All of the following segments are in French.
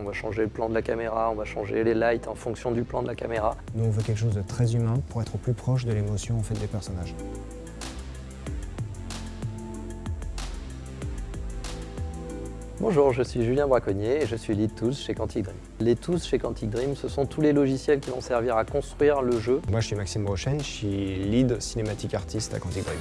On va changer le plan de la caméra, on va changer les lights en fonction du plan de la caméra. Nous, on veut quelque chose de très humain pour être au plus proche de l'émotion en fait, des personnages. Bonjour, je suis Julien Braconnier et je suis lead tools chez Quantic Dream. Les tools chez Quantic Dream, ce sont tous les logiciels qui vont servir à construire le jeu. Moi, je suis Maxime Brochen, je suis lead cinématique artiste à Quantic Dream.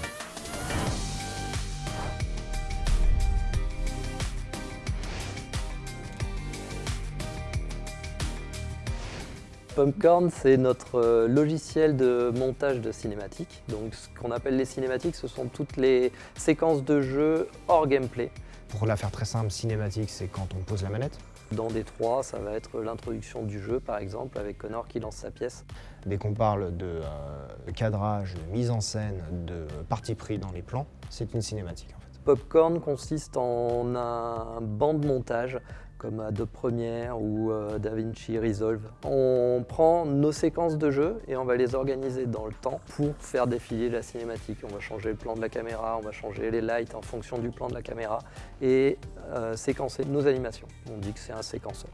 Popcorn, c'est notre euh, logiciel de montage de cinématiques. Donc ce qu'on appelle les cinématiques, ce sont toutes les séquences de jeu hors gameplay. Pour la faire très simple, cinématique, c'est quand on pose la manette. Dans D3, ça va être l'introduction du jeu, par exemple, avec Connor qui lance sa pièce. Dès qu'on parle de euh, cadrage, de mise en scène, de parti pris dans les plans, c'est une cinématique en fait. Popcorn consiste en un banc de montage comme Adobe Premiere ou euh, DaVinci Resolve. On prend nos séquences de jeu et on va les organiser dans le temps pour faire défiler la cinématique. On va changer le plan de la caméra, on va changer les lights en fonction du plan de la caméra et euh, séquencer nos animations. On dit que c'est un séquenceur.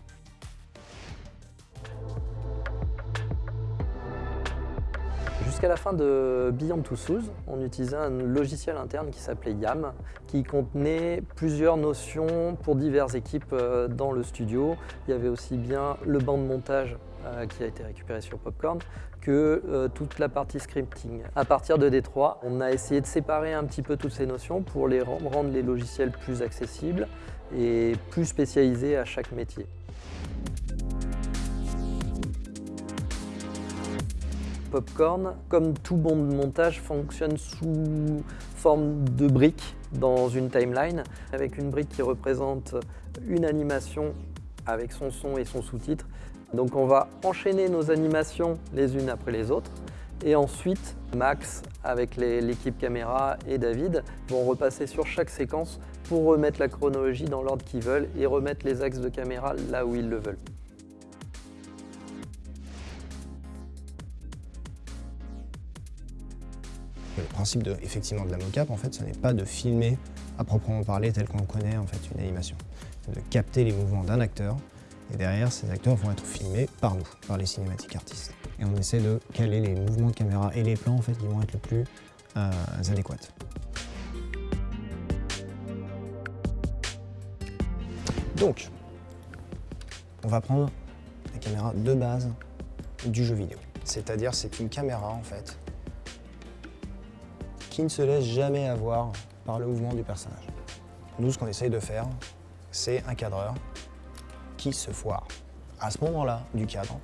Jusqu'à la fin de Beyond Two Souls, on utilisait un logiciel interne qui s'appelait YAM, qui contenait plusieurs notions pour diverses équipes euh, dans le studio. Il y avait aussi bien le banc de montage euh, qui a été récupéré sur Popcorn, que euh, toute la partie scripting. À partir de D3, on a essayé de séparer un petit peu toutes ces notions pour les rendre les logiciels plus accessibles et plus spécialisés à chaque métier. Popcorn, comme tout bon montage, fonctionne sous forme de briques dans une timeline, avec une brique qui représente une animation avec son son et son sous-titre. Donc on va enchaîner nos animations les unes après les autres. Et ensuite, Max, avec l'équipe caméra et David, vont repasser sur chaque séquence pour remettre la chronologie dans l'ordre qu'ils veulent et remettre les axes de caméra là où ils le veulent. Le principe de, effectivement, de la mocap, en fait, ce n'est pas de filmer à proprement parler tel qu'on connaît en fait une animation. C'est de capter les mouvements d'un acteur et derrière, ces acteurs vont être filmés par nous, par les cinématiques artistes. Et on essaie de caler les mouvements de caméra et les plans en fait qui vont être le plus euh, adéquats. Donc, on va prendre la caméra de base du jeu vidéo. C'est-à-dire c'est une caméra en fait qui ne se laisse jamais avoir par le mouvement du personnage. Nous, ce qu'on essaye de faire, c'est un cadreur qui se foire. À ce moment-là du cadre,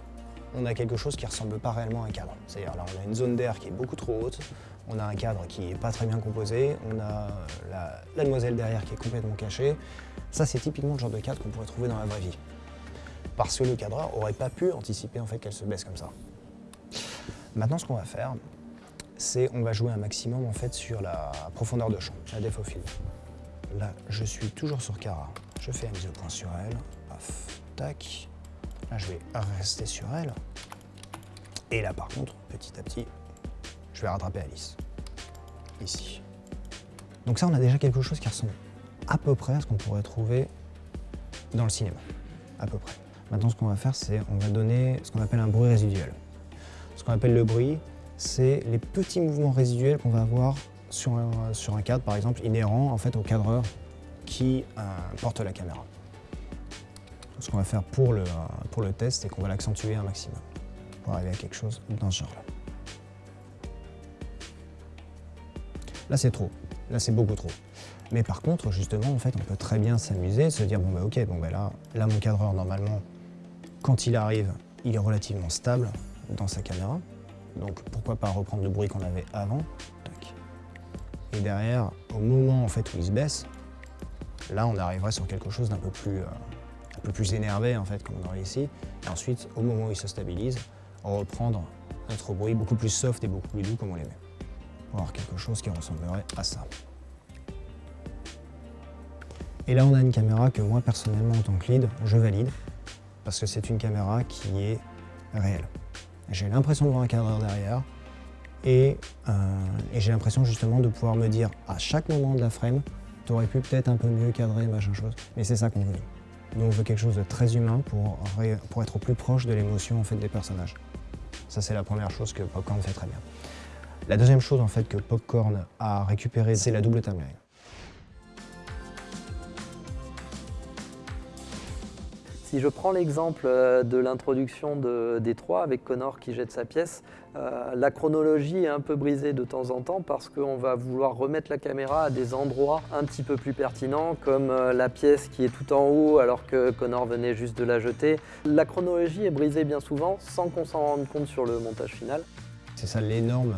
on a quelque chose qui ressemble pas réellement à un cadre. C'est-à-dire là, on a une zone d'air qui est beaucoup trop haute, on a un cadre qui n'est pas très bien composé, on a la, la demoiselle derrière qui est complètement cachée. Ça, c'est typiquement le genre de cadre qu'on pourrait trouver dans la vraie vie. Parce que le cadreur aurait pas pu anticiper en fait qu'elle se baisse comme ça. Maintenant, ce qu'on va faire, c'est on va jouer un maximum en fait sur la profondeur de champ, la depth of field. Là, je suis toujours sur Cara. Je fais la mise au point sur elle. Paf, tac. Là, je vais rester sur elle. Et là, par contre, petit à petit, je vais rattraper Alice. Ici. Donc ça, on a déjà quelque chose qui ressemble à peu près à ce qu'on pourrait trouver dans le cinéma. À peu près. Maintenant, ce qu'on va faire, c'est on va donner ce qu'on appelle un bruit résiduel. Ce qu'on appelle le bruit, c'est les petits mouvements résiduels qu'on va avoir sur un, cadre, par exemple, inhérent en fait, au cadreur qui euh, porte la caméra. Ce qu'on va faire pour le, pour le test, c'est qu'on va l'accentuer un maximum pour arriver à quelque chose dans ce genre-là. Là, c'est trop. Là, c'est beaucoup trop. Mais par contre, justement, en fait, on peut très bien s'amuser, se dire, bon, bah, ok, bon, bah, là, là, mon cadreur, normalement, quand il arrive, il est relativement stable dans sa caméra. Donc pourquoi pas reprendre le bruit qu'on avait avant. Et derrière, au moment en fait où il se baisse, là on arriverait sur quelque chose d'un peu plus, euh, énervé en fait, comme on aurait ici. Et ensuite, au moment où il se stabilise, on reprendre notre bruit beaucoup plus soft et beaucoup plus doux comme on l'aimait. Pour avoir quelque chose qui ressemblerait à ça. Et là on a une caméra que moi personnellement en tant que lead, je valide. Parce que c'est une caméra qui est réelle. J'ai l'impression de voir un cadreur derrière euh, et, j'ai l'impression justement de pouvoir me dire à chaque moment de la frame, tu aurais pu peut-être un peu mieux cadrer, machin chose, mais c'est ça qu'on veut. Nous, on veut quelque chose de très humain pour, pour être au plus proche de l'émotion en fait, des personnages. Ça, c'est la première chose que Popcorn fait très bien. La deuxième chose en fait, que Popcorn a récupéré, c'est la double timeline. Si je prends l'exemple euh, de l'introduction de, des trois avec Connor qui jette sa pièce, euh, la chronologie est un peu brisée de temps en temps parce qu'on va vouloir remettre la caméra à des endroits un petit peu plus pertinents comme euh, la pièce qui est tout en haut alors que Connor venait juste de la jeter. La chronologie est brisée bien souvent sans qu'on s'en rende compte sur le montage final. C'est ça l'énorme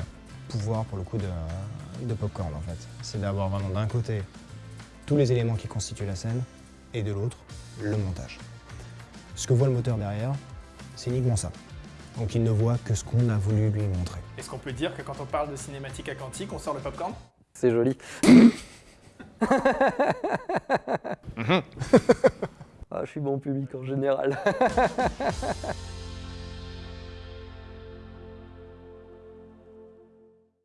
pouvoir pour le coup de, de Popcorn en fait. C'est d'avoir vraiment d'un côté tous les éléments qui constituent la scène et de l'autre le montage. Ce que voit le moteur derrière, c'est uniquement ça. Donc il ne voit que ce qu'on a voulu lui montrer. Est-ce qu'on peut dire que quand on parle de cinématique à quantique, on sort le popcorn? C'est joli. ah, je suis bon public en général.